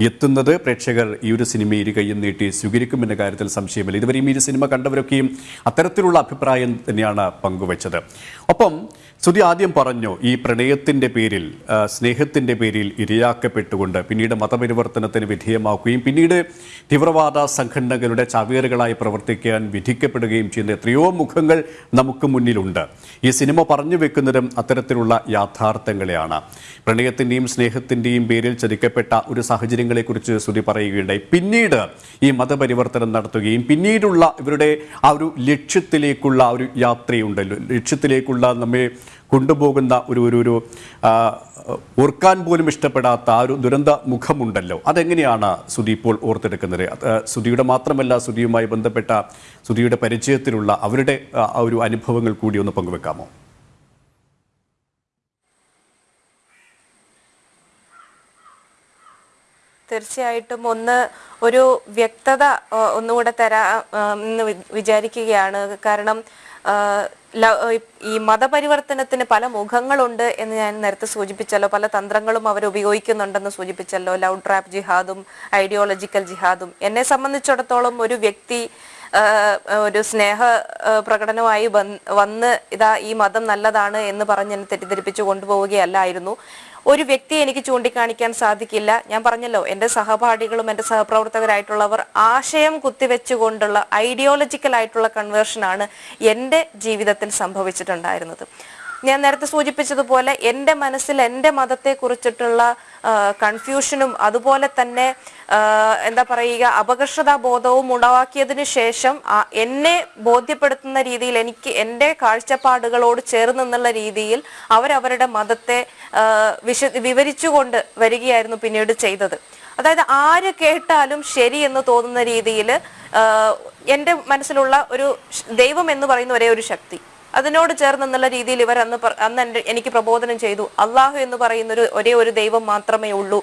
എത്തുന്നത്. പ്രേക്ഷകർ ഈ ഒരു സിനിമ ഇരു കൈയും നീട്ടി സ്വീകരിക്കുമെന്ന കാര്യത്തിൽ സംശയമില്ല. ഇതുവരെയും ഈ സിനിമ കണ്ടവരൊക്കെയും അത്തരത്തിലുള്ള അഭിപ്രായം തന്നെയാണ് പങ്കുവച്ചത്. ഒപ്പം ശ്രുതി ആദ്യം പറഞ്ഞു ഈ പ്രണയത്തിന്റെ പേരിൽ സ്നേഹത്തിന്റെ പേരിൽ ഇരയാക്കപ്പെട്ടുകൊണ്ട് പിന്നീട് മതപരിവർത്തനത്തിന് വിധേയമാക്കുകയും പിന്നീട് തീവ്രവാദ സംഘടനകളുടെ ചാവേറുകളായി പ്രവർത്തിക്കാൻ വിധിക്കപ്പെടുകയും ചെയ്യുന്ന എത്രയോ മുഖങ്ങൾ നമുക്ക് മുന്നിലുണ്ട്. ഈ സിനിമ പറഞ്ഞു വെക്കുന്നതും അത്തരത്തിലുള്ള യാഥാർത്ഥ്യങ്ങളെയാണ്. പ്രണയത്തിന്റെയും സ്നേഹത്തിന്റെയും പേരിൽ ചതിക്കപ്പെട്ട ഒരു സാഹചര്യങ്ങളെക്കുറിച്ച് ശ്രുതി പറയുകയുണ്ടായി. പിന്നീട് ഈ മതപരിവർത്തനം നടത്തുകയും പിന്നീടുള്ള ഇവരുടെ ആ ഒരു ലക്ഷ്യത്തിലേക്കുള്ള ഒരു യാത്രയുണ്ടല്ലോ. ലക്ഷ്യത്തിലേക്കുള്ള നമ്മെ കൊണ്ടുപോകുന്ന ഒരു ഒരു ഒരു ഓർക്കാൻ പോലും ഇഷ്ടപ്പെടാത്ത ആ ഒരു ദുരന്ത മുഖമുണ്ടല്ലോ. അതെങ്ങനെയാണ് സുധി ഇപ്പോൾ ഓർത്തെടുക്കുന്നത്? സുധിയുടെ മാത്രമല്ല സുധിയുമായി ബന്ധപ്പെട്ട സുധിയുടെ പരിചയത്തിലുള്ള അവരുടെ ആ ഒരു അനുഭവങ്ങൾ കൂടി ഒന്ന് പങ്കുവെക്കാമോ? തീർച്ചയായിട്ടും ഒന്ന് ഒരു വ്യക്തത ഒന്നുകൂടെ തരാ എന്ന് വിചാരിക്കുകയാണ്. കാരണം ഈ മതപരിവർത്തനത്തിന് പല മുഖങ്ങളുണ്ട് എന്ന് ഞാൻ നേരത്തെ സൂചിപ്പിച്ചല്ലോ. പല തന്ത്രങ്ങളും അവർ ഉപയോഗിക്കുന്നുണ്ടെന്ന് സൂചിപ്പിച്ചല്ലോ. ലവ് ട്രാപ്പ് ജിഹാദും ഐഡിയോളജിക്കൽ ജിഹാദും. എന്നെ സംബന്ധിച്ചിടത്തോളം ഒരു വ്യക്തി ഒരു സ്നേഹ പ്രകടനമായി വന്ന് ഇതാ ഈ മതം നല്ലതാണ് എന്ന് പറഞ്ഞ് എന്നെ തെറ്റിദ്ധരിപ്പിച്ചു കൊണ്ടുപോവുകയല്ലായിരുന്നു. ഒരു വ്യക്തിയെ എനിക്ക് ചൂണ്ടിക്കാണിക്കാൻ സാധിക്കില്ല. ഞാൻ പറഞ്ഞല്ലോ എന്റെ സഹപാഠികളും എന്റെ സഹപ്രവർത്തകരായിട്ടുള്ളവർ ആശയം കുത്തിവെച്ചുകൊണ്ടുള്ള ഐഡിയോളജിക്കൽ ആയിട്ടുള്ള കൺവേർഷനാണ് എന്റെ ജീവിതത്തിൽ സംഭവിച്ചിട്ടുണ്ടായിരുന്നത്. ഞാൻ നേരത്തെ സൂചിപ്പിച്ചതുപോലെ എന്റെ മനസ്സിൽ എന്റെ മതത്തെ കുറിച്ചിട്ടുള്ള കൺഫ്യൂഷനും അതുപോലെ തന്നെ എന്താ പറയുക അപകർഷതാ ബോധവും ഉളവാക്കിയതിനു ശേഷം എന്നെ ബോധ്യപ്പെടുത്തുന്ന രീതിയിൽ എനിക്ക് എന്റെ കാഴ്ചപ്പാടുകളോട് ചേർന്ന് എന്നുള്ള രീതിയിൽ അവരവരുടെ മതത്തെ വിശ വിവരിച്ചുകൊണ്ട് വരികയായിരുന്നു പിന്നീട് ചെയ്തത്. അതായത് ആര് കേട്ടാലും ശരി എന്ന് തോന്നുന്ന രീതിയിൽ എന്റെ മനസ്സിലുള്ള ഒരു ദൈവം എന്ന് പറയുന്ന ഒരേ ഒരു ശക്തി. അതിനോട് ചേർന്ന് എന്നുള്ള രീതിയിൽ ഇവർ അന്ന് അന്ന് എനിക്ക് പ്രബോധനം ചെയ്തു. അള്ളാഹു എന്ന് പറയുന്ന ഒരു ഒരേ ഒരു ദൈവം മാത്രമേ ഉള്ളൂ.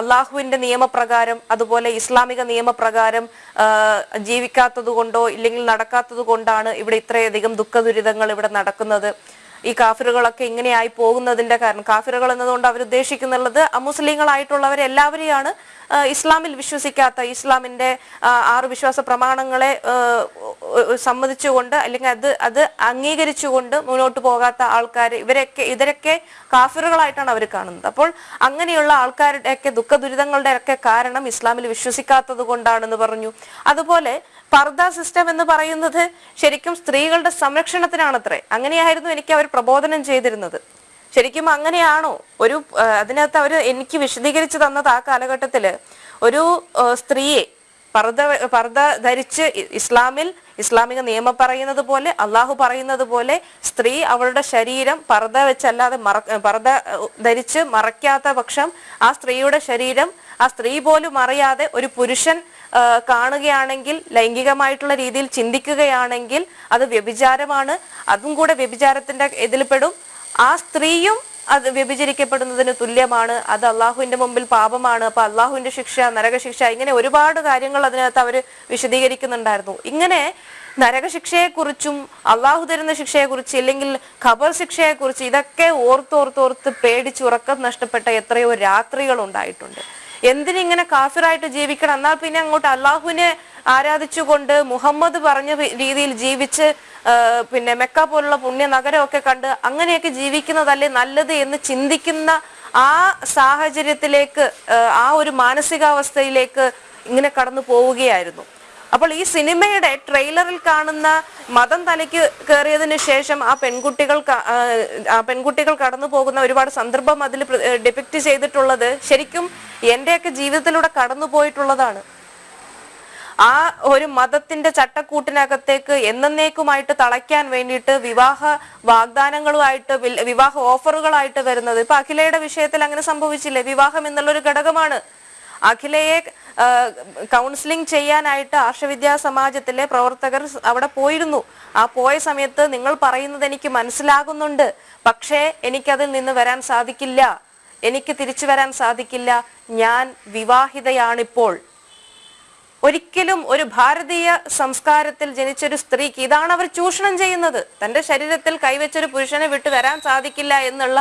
അള്ളാഹുവിന്റെ നിയമപ്രകാരം അതുപോലെ ഇസ്ലാമിക നിയമപ്രകാരം ജീവിക്കാത്തത് കൊണ്ടോ ഇല്ലെങ്കിൽ നടക്കാത്തത് കൊണ്ടാണ് ഇവിടെ ഇത്രയധികം ദുഃഖ ദുരിതങ്ങൾ ഇവിടെ നടക്കുന്നത്. ഈ കാഫിറുകളൊക്കെ ഇങ്ങനെയായി പോകുന്നതിന്റെ കാരണം. കാഫിറുകൾ എന്നതുകൊണ്ട് അവർ ഉദ്ദേശിക്കുന്നുള്ളത് അമുസ്ലിങ്ങളായിട്ടുള്ളവരെ എല്ലാവരെയാണ് ആ, ഇസ്ലാമിൽ വിശ്വസിക്കാത്ത ഇസ്ലാമിന്റെ ആറ് വിശ്വാസ പ്രമാണങ്ങളെ സമ്മതിച്ചുകൊണ്ട് അല്ലെങ്കിൽ അത് അത് അംഗീകരിച്ചുകൊണ്ട് മുന്നോട്ട് പോകാത്ത ആൾക്കാർ ഇവരൊക്കെ ഇവരൊക്കെ കാഫിറുകളായിട്ടാണ് അവർ കാണുന്നത്. അപ്പോൾ അങ്ങനെയുള്ള ആൾക്കാരുടെയൊക്കെ ദുഃഖ ദുരിതങ്ങളുടെ ഒക്കെ കാരണം ഇസ്ലാമിൽ വിശ്വസിക്കാത്തത് കൊണ്ടാണെന്ന് പറഞ്ഞു. അതുപോലെ പർദ സിസ്റ്റം എന്ന് പറയുന്നത് ശരിക്കും സ്ത്രീകളുടെ സംരക്ഷണത്തിനാണത്രേ. അങ്ങനെയായിരുന്നു എനിക്ക് അവർ പ്രബോധനം ചെയ്തിരുന്നത്. ശരിക്കും അങ്ങനെയാണോ? ഒരു അതിനകത്ത് അവർ എനിക്ക് വിശദീകരിച്ചു തന്നത് ആ കാലഘട്ടത്തിൽ ഒരു സ്ത്രീയെ പർദ പർദ ധരിച്ച് ഇസ്ലാമിൽ ഇസ്ലാമിക നിയമം പറയുന്നത് പോലെ അള്ളാഹു പറയുന്നത് പോലെ സ്ത്രീ അവളുടെ ശരീരം പർദ വെച്ചല്ലാതെ മറ പർദ ധരിച്ച് മറയ്ക്കാത്ത പക്ഷം ആ സ്ത്രീയുടെ ശരീരം ആ സ്ത്രീ പോലും അറിയാതെ ഒരു പുരുഷൻ കാണുകയാണെങ്കിൽ ലൈംഗികമായിട്ടുള്ള രീതിയിൽ ചിന്തിക്കുകയാണെങ്കിൽ അത് വ്യഭിചാരമാണ്. അതും കൂടെ വ്യഭിചാരത്തിന്റെ ഇതിൽപ്പെടും. ആ സ്ത്രീയും അത് വ്യഭിചരിക്കപ്പെടുന്നതിന് തുല്യമാണ്. അത് അള്ളാഹുവിന്റെ മുമ്പിൽ പാപമാണ്. അപ്പൊ അള്ളാഹുവിന്റെ ശിക്ഷ നരകശിക്ഷ ഇങ്ങനെ ഒരുപാട് കാര്യങ്ങൾ അതിനകത്ത് അവർ വിശദീകരിക്കുന്നുണ്ടായിരുന്നു. ഇങ്ങനെ നരകശിക്ഷയെക്കുറിച്ചും അള്ളാഹു തരുന്ന ശിക്ഷയെക്കുറിച്ച് ഇല്ലെങ്കിൽ ഖബർ ശിക്ഷയെക്കുറിച്ച് ഇതൊക്കെ ഓർത്തോർത്തോർത്ത് പേടിച്ച് ഉറക്കം നഷ്ടപ്പെട്ട എത്രയോ രാത്രികൾ ഉണ്ടായിട്ടുണ്ട്. എന്തിനിങ്ങനെ കാഫിറായിട്ട് ജീവിക്കണം? എന്നാൽ പിന്നെ അങ്ങോട്ട് അള്ളാഹുവിനെ ആരാധിച്ചുകൊണ്ട് മുഹമ്മദ് പറഞ്ഞ രീതിയിൽ ജീവിച്ച് പിന്നെ മെക്ക പോലുള്ള പുണ്യ നഗരമൊക്കെ കണ്ട് അങ്ങനെയൊക്കെ ജീവിക്കുന്നതല്ലേ നല്ലത് എന്ന് ചിന്തിക്കുന്ന ആ സാഹചര്യത്തിലേക്ക് ആ, ഒരു മാനസികാവസ്ഥയിലേക്ക് ഇങ്ങനെ കടന്നു പോവുകയായിരുന്നു. അപ്പോൾ ഈ സിനിമയുടെ ട്രെയിലറിൽ കാണുന്ന മതം തലയ്ക്ക് കയറിയതിനു ശേഷം ആ പെൺകുട്ടികൾ പെൺകുട്ടികൾ കടന്നു പോകുന്ന ഒരുപാട് സന്ദർഭം അതിൽ ഡിപിക്ട് ചെയ്തിട്ടുള്ളത് ശരിക്കും എന്റെയൊക്കെ ജീവിതത്തിലൂടെ കടന്നു പോയിട്ടുള്ളതാണ് ആ ഒരു മതത്തിന്റെ ചട്ടക്കൂട്ടിനകത്തേക്ക് എന്നേക്കുമായിട്ട് തളയ്ക്കാൻ വേണ്ടിയിട്ട് വിവാഹ വാഗ്ദാനങ്ങളുമായിട്ട് വിവാഹ ഓഫറുകളായിട്ട് വരുന്നത്. ഇപ്പൊ അഖിലയുടെ വിഷയത്തിൽ അങ്ങനെ സംഭവിച്ചില്ലേ? വിവാഹം എന്നുള്ളൊരു ഘടകമാണ്. അഖിലയെ കൗൺസിലിംഗ് ചെയ്യാനായിട്ട് ആർഷവിദ്യാ സമാജത്തിലെ പ്രവർത്തകർ അവിടെ പോയിരുന്നു. ആ പോയ സമയത്ത് നിങ്ങൾ പറയുന്നത് എനിക്ക് മനസ്സിലാകുന്നുണ്ട്. പക്ഷേ എനിക്കതിൽ നിന്ന് വരാൻ സാധിക്കില്ല. എനിക്ക് തിരിച്ചു വരാൻ സാധിക്കില്ല. ഞാൻ വിവാഹിതയാണിപ്പോൾ. ഒരിക്കലും ഒരു ഭാരതീയ സംസ്കാരത്തിൽ ജനിച്ചൊരു സ്ത്രീക്ക് ഇതാണ് അവർ ചൂഷണം ചെയ്യുന്നത്. തന്റെ ശരീരത്തിൽ കൈവച്ചൊരു പുരുഷനെ വിട്ടു വരാൻ സാധിക്കില്ല എന്നുള്ള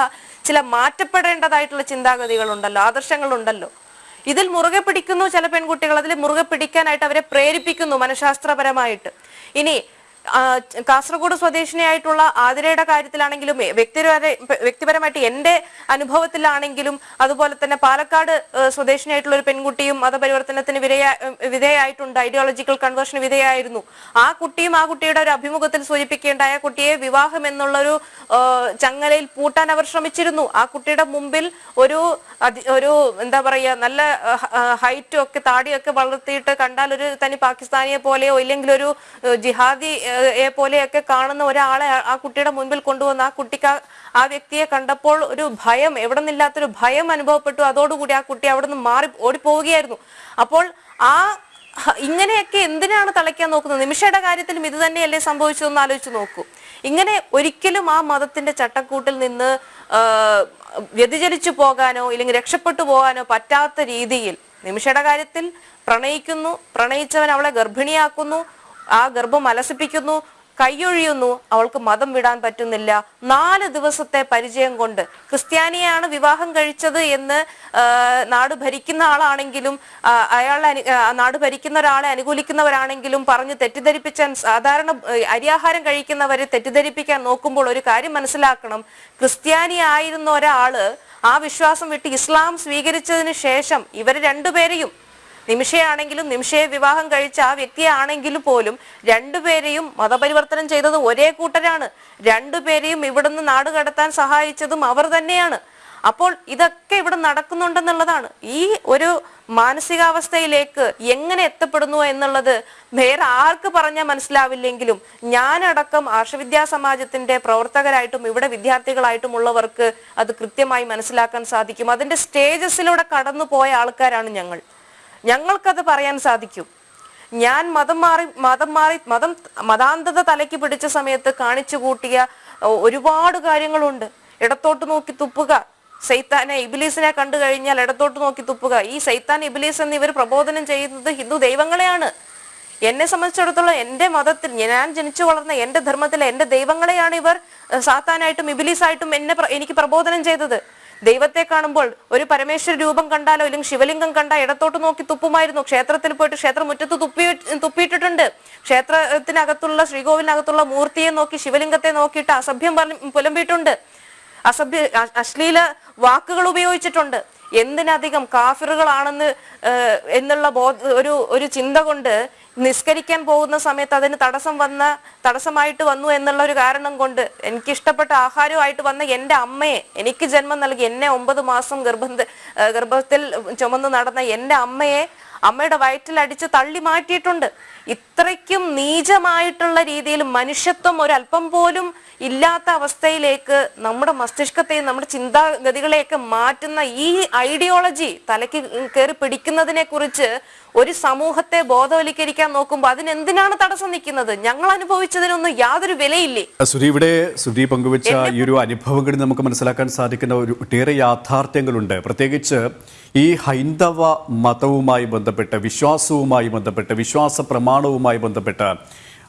ചില മാറ്റപ്പെടേണ്ടതായിട്ടുള്ള ചിന്താഗതികളുണ്ടല്ലോ ആദർശങ്ങളുണ്ടല്ലോ. ഇതിൽ മുറുകെ പിടിക്കുന്നു ചില പെൺകുട്ടികൾ. അതിൽ മുറുകെ പിടിക്കാനായിട്ട് അവരെ പ്രേരിപ്പിക്കുന്നു മനഃശാസ്ത്രപരമായിട്ട്. ഇനി കാസർഗോഡ് സ്വദേശിനിയായിട്ടുള്ള ആതിരയുടെ കാര്യത്തിലാണെങ്കിലും വ്യക്തിപര വ്യക്തിപരമായിട്ട് എന്റെ അനുഭവത്തിലാണെങ്കിലും അതുപോലെ തന്നെ പാലക്കാട് സ്വദേശിനിയായിട്ടുള്ള ഒരു പെൺകുട്ടിയും മതപരിവർത്തനത്തിന് വിധേയ വിധേയായിട്ടുണ്ട്. ഐഡിയോളജിക്കൽ കൺവേർഷന് വിധേയായിരുന്നു. ആ കുട്ടിയും ആ കുട്ടിയുടെ ഒരു അഭിമുഖത്തിൽ സൂചിപ്പിക്കേണ്ടായ കുട്ടിയെ വിവാഹം എന്നുള്ളൊരു ചങ്ങലയിൽ പൂട്ടാൻ അവർ ശ്രമിച്ചിരുന്നു. ആ കുട്ടിയുടെ മുമ്പിൽ ഒരു ഒരു എന്താ പറയുക നല്ല ഹൈറ്റും ഒക്കെ താടിയൊക്കെ വളർത്തിയിട്ട് കണ്ടാൽ ഒരു തനി പാകിസ്ഥാനിയെ പോലെയോ ഇല്ലെങ്കിൽ ഒരു ജിഹാദി പോലെയൊക്കെ കാണുന്ന ഒരാളെ ആ- കുട്ടിയുടെ മുൻപിൽ കൊണ്ടുവന്ന് ആ കുട്ടിക്ക് ആ- വ്യക്തിയെ കണ്ടപ്പോൾ ഒരു ഭയം എവിടെ നിന്നില്ലാത്തൊരു ഭയം അനുഭവപ്പെട്ടു. അതോടുകൂടി ആ കുട്ടി അവിടെ നിന്ന് മാറി ഓടിപ്പോവുകയായിരുന്നു. അപ്പോൾ ആ ഇങ്ങനെയൊക്കെ എന്തിനാണ് തളയ്ക്കാൻ നോക്കുന്നത്? നിമിഷയുടെ കാര്യത്തിലും ഇത് തന്നെയല്ലേ സംഭവിച്ചതെന്ന് ആലോചിച്ച് നോക്കൂ. ഇങ്ങനെ ഒരിക്കലും ആ മതത്തിന്റെ ചട്ടക്കൂട്ടിൽ നിന്ന് വ്യതിചലിച്ചു പോകാനോ ഇല്ലെങ്കിൽ രക്ഷപ്പെട്ടു പോകാനോ പറ്റാത്ത രീതിയിൽ നിമിഷയുടെ കാര്യത്തിൽ പ്രണയിക്കുന്നു. പ്രണയിച്ചവൻ അവളെ ഗർഭിണിയാക്കുന്നു. ആ ഗർഭം അലസിപ്പിക്കുന്നു കൈയൊഴിയുന്നു അവൾക്ക് മതം വിടാൻ പറ്റുന്നില്ല. നാല് ദിവസത്തെ പരിചയം കൊണ്ട് ക്രിസ്ത്യാനിയാണ് വിവാഹം കഴിച്ചത് എന്ന് നാട് ഭരിക്കുന്ന ആളാണെങ്കിലും അയാളെ നാട് ഭരിക്കുന്ന ഒരാളെ അനുകൂലിക്കുന്നവരാണെങ്കിലും പറഞ്ഞ് തെറ്റിദ്ധരിപ്പിച്ചാൻ സാധാരണ അരിയാഹാരം കഴിക്കുന്നവരെ തെറ്റിദ്ധരിപ്പിക്കാൻ നോക്കുമ്പോൾ ഒരു കാര്യം മനസ്സിലാക്കണം. ക്രിസ്ത്യാനി ആയിരുന്ന ഒരാൾ ആ വിശ്വാസം വിട്ട് ഇസ്ലാം സ്വീകരിച്ചതിന് ശേഷം ഇവർ രണ്ടുപേരെയും നിമിഷയാണെങ്കിലും നിമിഷയെ വിവാഹം കഴിച്ച ആ വ്യക്തിയാണെങ്കിലും പോലും രണ്ടുപേരെയും മതപരിവർത്തനം ചെയ്തത് ഒരേ കൂട്ടരാണ്. രണ്ടുപേരെയും ഇവിടുന്ന് നാട് കടത്താൻ സഹായിച്ചതും അവർ തന്നെയാണ്. അപ്പോൾ ഇതൊക്കെ ഇവിടെ നടക്കുന്നുണ്ടെന്നുള്ളതാണ്. ഈ ഒരു മാനസികാവസ്ഥയിലേക്ക് എങ്ങനെ എത്തപ്പെടുന്നു എന്നുള്ളത് വേറെ ആർക്ക് പറഞ്ഞാൽ മനസ്സിലാവില്ലെങ്കിലും ഞാനടക്കം ആർഷവിദ്യാ സമാജത്തിന്റെ പ്രവർത്തകരായിട്ടും ഇവിടെ വിദ്യാർത്ഥികളായിട്ടും ഉള്ളവർക്ക് അത് കൃത്യമായി മനസ്സിലാക്കാൻ സാധിക്കും. അതിന്റെ സ്റ്റേജസിലൂടെ കടന്നു പോയ ആൾക്കാരാണ് ഞങ്ങൾ. ഞങ്ങൾക്കത് പറയാൻ സാധിക്കും. ഞാൻ മതം മാറി മതം മാറി മതം മതാന്തത തലയ്ക്ക് പിടിച്ച സമയത്ത് കാണിച്ചു കൂട്ടിയ ഒരുപാട് കാര്യങ്ങളുണ്ട്. ഇടത്തോട്ട് നോക്കി തുപ്പുക. സൈത്താനെ ഇബിലീസിനെ കണ്ടു കഴിഞ്ഞാൽ ഇടത്തോട്ട് നോക്കി തുപ്പുക. ഈ സൈത്താൻ ഇബിലീസ് എന്ന് ഇവർ പ്രബോധനം ചെയ്യുന്നത് ഹിന്ദു ദൈവങ്ങളെയാണ്. എന്നെ സംബന്ധിച്ചിടത്തോളം എന്റെ മതത്തിൽ ഞാൻ ജനിച്ചു വളർന്ന എന്റെ ധർമ്മത്തിലെ എന്റെ ദൈവങ്ങളെയാണ് ഇവർ സാത്താനായിട്ടും ഇബിലീസായിട്ടും എന്നെ എനിക്ക് പ്രബോധനം ചെയ്തത്. ദൈവത്തെ കാണുമ്പോൾ ഒരു പരമേശ്വര രൂപം കണ്ടാലോ അല്ലെങ്കിൽ ശിവലിംഗം കണ്ട ഇടത്തോട്ട് നോക്കി തുപ്പുമായിരുന്നു. ക്ഷേത്രത്തിൽ പോയിട്ട് ക്ഷേത്രമുറ്റത്ത് തുപ്പി തുപ്പിയിട്ടിട്ടുണ്ട്. ക്ഷേത്രത്തിനകത്തുള്ള ശ്രീകോവിലിനകത്തുള്ള മൂർത്തിയെ നോക്കി ശിവലിംഗത്തെ നോക്കിയിട്ട് അസഭ്യം പുലമ്പിയിട്ടുണ്ട്. അസഭ്യ അശ്ലീല വാക്കുകൾ ഉപയോഗിച്ചിട്ടുണ്ട്. എന്തിനധികം കാഫിറുകളാണെന്ന് എന്നുള്ള ബോധ ഒരു ഒരു ചിന്ത കൊണ്ട് നിസ്കരിക്കാൻ പോകുന്ന സമയത്ത് അതിന് തടസ്സം വന്ന തടസ്സമായിട്ട് വന്നു എന്നുള്ള ഒരു കാരണം കൊണ്ട് എനിക്ക് ഇഷ്ടപ്പെട്ട ആഹാരമായിട്ട് വന്ന എന്റെ അമ്മയെ എനിക്ക് ജന്മം നൽകി എന്നെ ഒമ്പത് മാസം ഗർഭം ഗർഭത്തിൽ ചുമന്ന് നടന്ന എന്റെ അമ്മയെ അമ്മയുടെ വയറ്റിൽ അടിച്ച് തള്ളി മാറ്റിയിട്ടുണ്ട്. ഇത്രയ്ക്കും നീചമായിട്ടുള്ള രീതിയിൽ മനുഷ്യത്വം ഒരല്പം പോലും ഇല്ലാത്ത അവസ്ഥയിലേക്ക് നമ്മുടെ മസ്തിഷ്കത്തെയും നമ്മുടെ ചിന്താഗതികളെയൊക്കെ മാറ്റുന്ന ഈ ഐഡിയോളജി തലയ്ക്ക് കയറി പിടിക്കുന്നതിനെ കുറിച്ച് ഒരു സമൂഹത്തെ ബോധവൽക്കരിക്കാൻ നോക്കുമ്പോൾ അതിനെന്തിനാണ് തടസ്സം നിൽക്കുന്നത്? ഞങ്ങൾ അനുഭവിച്ചതിനൊന്നും യാതൊരു വിലയില്ലേ? സുരി ഇവിടെ സുരി പങ്കുവച്ച ഈ ഒരു അനുഭവങ്ങളിൽ നമുക്ക് മനസ്സിലാക്കാൻ സാധിക്കുന്ന ഒരു ഒട്ടേറെ യാഥാർത്ഥ്യങ്ങളുണ്ട്. പ്രത്യേകിച്ച് ഈ ഹൈന്ദവ മതവുമായി ബന്ധപ്പെട്ട് വിശ്വാസവുമായി ബന്ധപ്പെട്ട് വിശ്വാസ പ്രമാണവുമായി ബന്ധപ്പെട്ട്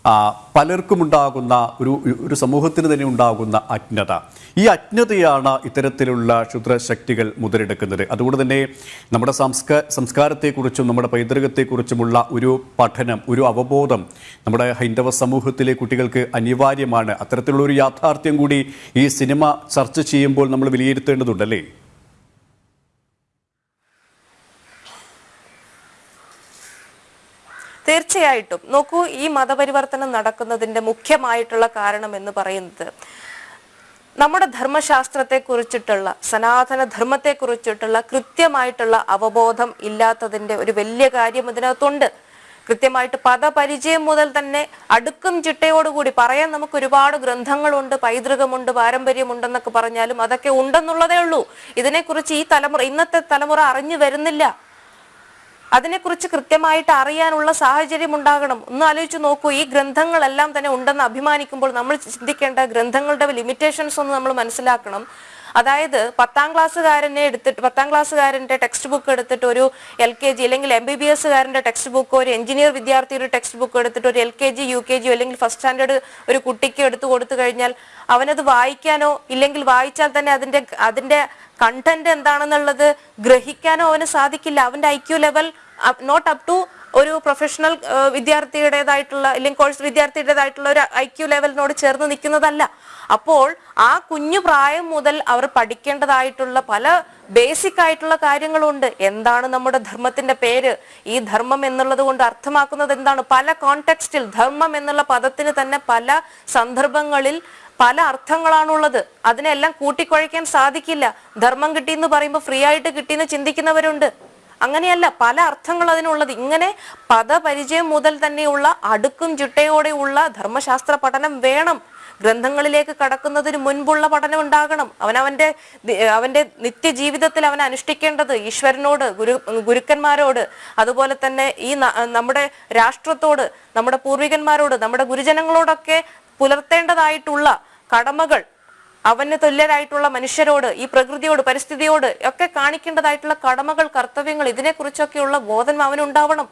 ആ, പലർക്കും ഉണ്ടാകുന്ന ഒരു ഒരു സമൂഹത്തിന് തന്നെ ഉണ്ടാകുന്ന അജ്ഞത. ഈ അജ്ഞതയാണ് ഇത്തരത്തിലുള്ള ക്ഷുദ്രശക്തികൾ മുതലെടുക്കുന്നത്. അതുകൊണ്ട് തന്നെ നമ്മുടെ സംസ്കാര സംസ്കാരത്തെക്കുറിച്ചും നമ്മുടെ പൈതൃകത്തെക്കുറിച്ചുമുള്ള ഒരു പഠനം ഒരു അവബോധം നമ്മുടെ ഹൈന്ദവ സമൂഹത്തിലെ കുട്ടികൾക്ക് അനിവാര്യമാണ്. അത്തരത്തിലുള്ള ഒരു യാഥാർത്ഥ്യം കൂടി ഈ സിനിമ ചർച്ച ചെയ്യുമ്പോൾ നമ്മൾ വിലയിരുത്തേണ്ടതുണ്ടല്ലേ തീർച്ചയായിട്ടും. നോക്കൂ ഈ മതപരിവർത്തനം നടക്കുന്നതിന്റെ മുഖ്യമായിട്ടുള്ള കാരണം എന്ന് പറയുന്നത് നമ്മുടെ ധർമ്മശാസ്ത്രത്തെ കുറിച്ചിട്ടുള്ള സനാതന ധർമ്മത്തെ കുറിച്ചിട്ടുള്ള കൃത്യമായിട്ടുള്ള അവബോധം ഇല്ലാത്തതിന്റെ ഒരു വലിയ കാര്യം ഇതിനകത്തുണ്ട്. കൃത്യമായിട്ട് പദപരിചയം മുതൽ തന്നെ അടുക്കും ചിട്ടയോടുകൂടി പറയാൻ നമുക്ക് ഒരുപാട് ഗ്രന്ഥങ്ങളുണ്ട് പൈതൃകമുണ്ട് പാരമ്പര്യമുണ്ടെന്നൊക്കെ പറഞ്ഞാലും അതൊക്കെ ഉണ്ടെന്നുള്ളതേ ഉള്ളൂ. ഇതിനെക്കുറിച്ച് ഈ തലമുറ ഇന്നത്തെ തലമുറ അറിഞ്ഞു വരുന്നില്ല. അതിനെക്കുറിച്ച് കൃത്യമായിട്ട് അറിയാനുള്ള സാഹചര്യം ഉണ്ടാകണം ഒന്ന് ആലോചിച്ച് നോക്കൂ ഈ ഗ്രന്ഥങ്ങളെല്ലാം തന്നെ ഉണ്ടെന്ന് അഭിമാനിക്കുമ്പോൾ നമ്മൾ ചിന്തിക്കേണ്ട ഗ്രന്ഥങ്ങളുടെ ലിമിറ്റേഷൻസ് ഒന്ന് നമ്മൾ മനസ്സിലാക്കണം. അതായത് പത്താം ക്ലാസ്സുകാരനെ എടുത്തിട്ട് പത്താം ക്ലാസ്സുകാരന്റെ ടെക്സ്റ്റ് ബുക്ക് എടുത്തിട്ട് ഒരു എൽ കെ ജി അല്ലെങ്കിൽ എം ബി ബി എസ്സുകാരന്റെ ടെക്സ്റ്റ് ബുക്ക് ഒരു എഞ്ചിനീയർ വിദ്യാർത്ഥിയുടെ ടെക്സ്റ്റ് ബുക്ക് എടുത്തിട്ട് ഒരു L K G U K G അല്ലെങ്കിൽ ഫസ്റ്റ് സ്റ്റാൻഡേർഡ് ഒരു കുട്ടിക്ക് എടുത്തു കൊടുത്തു കഴിഞ്ഞാൽ അവനത് വായിക്കാനോ ഇല്ലെങ്കിൽ വായിച്ചാൽ തന്നെ അതിന്റെ അതിന്റെ കണ്ടന്റ് എന്താണെന്നുള്ളത് ഗ്രഹിക്കാനോ അവന് സാധിക്കില്ല. അവന്റെ I level not up to ഒരു പ്രൊഫഷണൽ വിദ്യാർത്ഥിയുടേതായിട്ടുള്ള അല്ലെങ്കിൽ കോഴ്സ് വിദ്യാർത്ഥിയുടേതായിട്ടുള്ള ഒരു ഐ ക്യു ലെവലിനോട് ചേർന്ന് നിൽക്കുന്നതല്ല. അപ്പോൾ ആ കുഞ്ഞു പ്രായം മുതൽ അവർ പഠിക്കേണ്ടതായിട്ടുള്ള പല ബേസിക് ആയിട്ടുള്ള കാര്യങ്ങളുണ്ട്. എന്താണ് നമ്മുടെ ധർമ്മത്തിന്റെ പേര്? ഈ ധർമ്മം എന്നുള്ളത് കൊണ്ട് അർത്ഥമാക്കുന്നത് എന്താണ്? പല കോണ്ടെക്സ്റ്റിൽ ധർമ്മം എന്നുള്ള പദത്തിന് തന്നെ പല സന്ദർഭങ്ങളിൽ പല അർത്ഥങ്ങളാണുള്ളത്. അതിനെല്ലാം കൂട്ടിക്കുഴയ്ക്കാൻ സാധിക്കില്ല. ധർമ്മം കിട്ടിയെന്ന് പറയുമ്പോൾ ഫ്രീ ആയിട്ട് കിട്ടിയെന്ന് ചിന്തിക്കുന്നവരുണ്ട്. അങ്ങനെയല്ല പല അർത്ഥങ്ങൾ അതിനുള്ളത്. ഇങ്ങനെ പദപരിചയം മുതൽ തന്നെയുള്ള അടുക്കും ചിട്ടയോടെയുള്ള ധർമ്മശാസ്ത്ര പഠനം വേണം. ഗ്രന്ഥങ്ങളിലേക്ക് കടക്കുന്നതിന് മുൻപുള്ള പഠനം ഉണ്ടാകണം. അവനവന്റെ അവന്റെ നിത്യജീവിതത്തിൽ അവൻ അനുഷ്ഠിക്കേണ്ടത് ഈശ്വരനോട് ഗുരു ഗുരുക്കന്മാരോട് അതുപോലെ തന്നെ ഈ നമ്മുടെ രാഷ്ട്രത്തോട് നമ്മുടെ പൂർവികന്മാരോട് നമ്മുടെ ഗുരുജനങ്ങളോടൊക്കെ പുലർത്തേണ്ടതായിട്ടുള്ള കടമകൾ അവന് തുല്യരായിട്ടുള്ള മനുഷ്യരോട് ഈ പ്രകൃതിയോട് പരിസ്ഥിതിയോട് ഒക്കെ കാണിക്കേണ്ടതായിട്ടുള്ള കടമകൾ കർത്തവ്യങ്ങൾ ഇതിനെക്കുറിച്ചൊക്കെയുള്ള ബോധം അവനുണ്ടാവണം.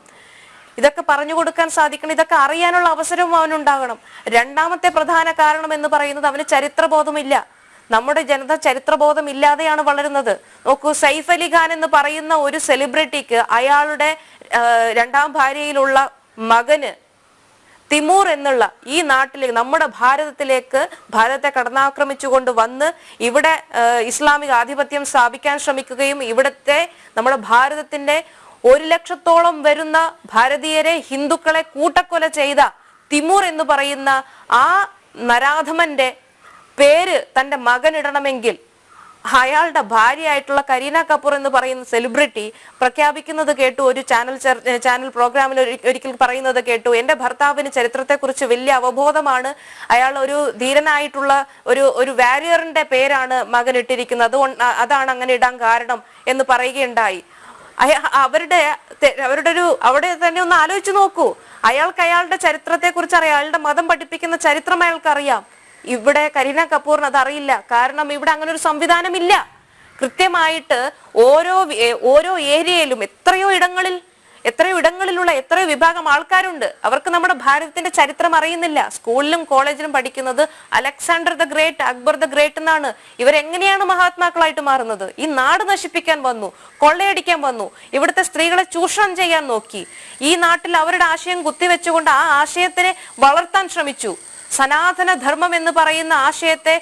ഇതൊക്കെ പറഞ്ഞു കൊടുക്കാൻ സാധിക്കണം. ഇതൊക്കെ അറിയാനുള്ള അവസരവും അവനുണ്ടാകണം. രണ്ടാമത്തെ പ്രധാന കാരണം എന്ന് പറയുന്നത് അവന് ചരിത്രബോധമില്ല. നമ്മുടെ ജനത ചരിത്രബോധം ഇല്ലാതെയാണ് വളരുന്നത്. നോക്കൂ സൈഫ് അലി ഖാൻ എന്ന് പറയുന്ന ഒരു സെലിബ്രിറ്റിക്ക് അയാളുടെ രണ്ടാം ഭാര്യയിലുള്ള മകന് തിമൂർ എന്നുള്ള ഈ നാട്ടിലേക്ക് നമ്മുടെ ഭാരതത്തിലേക്ക് ഭാരതത്തെ കടന്നാക്രമിച്ചുകൊണ്ട് വന്ന് ഇവിടെ ഇസ്ലാമിക ആധിപത്യം സ്ഥാപിക്കാൻ ശ്രമിക്കുകയും ഇവിടുത്തെ നമ്മുടെ ഭാരതത്തിന്റെ ഒരു ലക്ഷത്തോളം വരുന്ന ഭാരതീയരെ ഹിന്ദുക്കളെ കൂട്ടക്കൊല ചെയ്ത തിമൂർ എന്ന് പറയുന്ന ആ നരാധമന്റെ പേര് തന്റെ മകനിടണമെങ്കിൽ അയാളുടെ ഭാര്യയായിട്ടുള്ള കരീന കപൂർ എന്ന് പറയുന്ന സെലിബ്രിറ്റി പ്രഖ്യാപിക്കുന്നത് കേട്ടു ഒരു ചാനൽ ചാനൽ പ്രോഗ്രാമിൽ ഒരിക്കൽ പറയുന്നത് കേട്ടു. എന്റെ ഭർത്താവിന് ചരിത്രത്തെക്കുറിച്ച് വലിയ അവബോധമാണ്. അയാൾ ഒരു ധീരനായിട്ടുള്ള ഒരു ഒരു വാരിയറിന്റെ പേരാണ് മകൻ ഇട്ടിരിക്കുന്നത്. അതാണ് അങ്ങനെ ഇടാൻ കാരണം എന്ന് പറയുകയുണ്ടായി. അവരുടെ അവരുടെ ഒരു അവിടെ തന്നെ ഒന്ന് ആലോചിച്ച് നോക്കൂ. അയാൾക്ക് അയാളുടെ ചരിത്രത്തെക്കുറിച്ച് അറിയാം. അയാളുടെ മതം പഠിപ്പിക്കുന്ന ചരിത്രം അയാൾക്ക് അറിയാം. ഇവിടെ കരീന കപൂറിന് അതറിയില്ല. കാരണം ഇവിടെ അങ്ങനെ ഒരു സംവിധാനമില്ല. കൃത്യമായിട്ട് ഓരോ ഓരോ ഏരിയയിലും എത്രയോ ഇടങ്ങളിൽ എത്രയോ ഇടങ്ങളിലുള്ള എത്രയോ വിഭാഗം ആൾക്കാരുണ്ട്. അവർക്ക് നമ്മുടെ ഭാരതത്തിന്റെ ചരിത്രം അറിയുന്നില്ല. സ്കൂളിലും കോളേജിലും പഠിക്കുന്നത് Alexander the great Akbar the great എന്നാണ്. ഇവരെങ്ങനെയാണ് മഹാത്മാക്കളായിട്ട് മാറുന്നത്? ഈ നാട് നശിപ്പിക്കാൻ വന്നു കൊള്ളയടിക്കാൻ വന്നു ഇവിടുത്തെ സ്ത്രീകളെ ചൂഷണം ചെയ്യാൻ നോക്കി. ഈ നാട്ടിൽ അവരുടെ ആശയം കുത്തിവെച്ചുകൊണ്ട് ആ ആശയത്തിനെ വളർത്താൻ ശ്രമിച്ചു. സനാതന ധർമ്മം എന്ന് പറയുന്ന ആശയത്തെ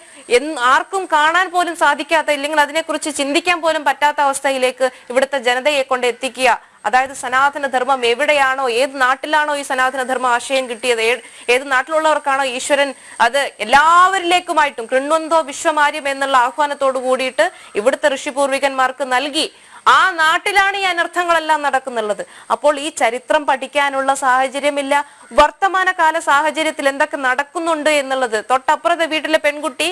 ആർക്കും കാണാൻ പോലും സാധിക്കാത്ത ഇല്ലെങ്കിൽ അതിനെക്കുറിച്ച് ചിന്തിക്കാൻ പോലും പറ്റാത്ത അവസ്ഥയിലേക്ക് ഇവിടുത്തെ ജനതയെ കൊണ്ട് എത്തിക്കുക. അതായത് സനാതന ധർമ്മം എവിടെയാണോ ഏത് നാട്ടിലാണോ ഈ സനാതന ധർമ്മ ആശയം കിട്ടിയത്? ഏത് നാട്ടിലുള്ളവർക്കാണോ ഈശ്വരൻ അത് എല്ലാവരിലേക്കുമായിട്ടും കൃണ്വന്തോ വിശ്വമാര്യം എന്നുള്ള ആഹ്വാനത്തോട് കൂടിയിട്ട് ഇവിടുത്തെ ഋഷിപൂർവികന്മാർക്ക് നൽകി. ആ നാട്ടിലാണ് ഈ അനർത്ഥങ്ങളെല്ലാം നടക്കുന്നുള്ളത്. അപ്പോൾ ഈ ചരിത്രം പഠിക്കാനുള്ള സാഹചര്യമില്ല. വർത്തമാനകാല സാഹചര്യത്തിൽ എന്തൊക്കെ നടക്കുന്നുണ്ട് എന്നുള്ളത്. തൊട്ടപ്പുറത്തെ വീട്ടിലെ പെൺകുട്ടി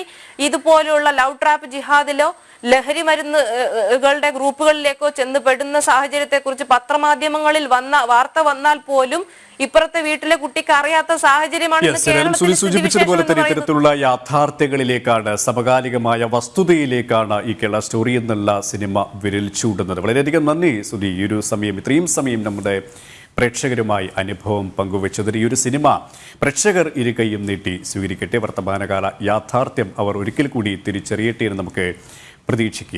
ഇതുപോലെയുള്ള ലവ് ട്രാപ്പ് ജിഹാദിലോ ലഹരി മരുന്നുകളുടെ ഗ്രൂപ്പുകളിലേക്കോ ചെന്നുപെടുന്ന സാഹചര്യത്തെ കുറിച്ച് പത്രമാധ്യമങ്ങളിൽ വന്ന വാർത്ത വന്നാൽ പോലും ഇപ്പുറത്തെ വീട്ടിലെ കുട്ടിക്ക് അറിയാത്ത സാഹചര്യമാണ് സൂചിപ്പിച്ചതുപോലെ തന്നെ ഇത്തരത്തിലുള്ള യാഥാർത്ഥ്യങ്ങളിലേക്കാണ് സമകാലികമായ വസ്തുതയിലേക്കാണ് ഈ കേരള സ്റ്റോറി എന്നുള്ള സിനിമ വിരൽ ചൂടുന്നത് വളരെയധികം നന്ദി സുധി ഈ ഒരു സമയം ഇത്രയും സമയം നമ്മുടെ പ്രേക്ഷകരുമായി അനുഭവം പങ്കുവച്ചതിന് ഈ ഒരു സിനിമ പ്രേക്ഷകർ ഇരുകയും നീട്ടി സ്വീകരിക്കട്ടെ. വർത്തമാനകാല യാഥാർത്ഥ്യം അവർ ഒരിക്കൽ കൂടി തിരിച്ചറിയട്ടെ എന്ന് നമുക്ക് പ്രതീക്ഷിക്കുക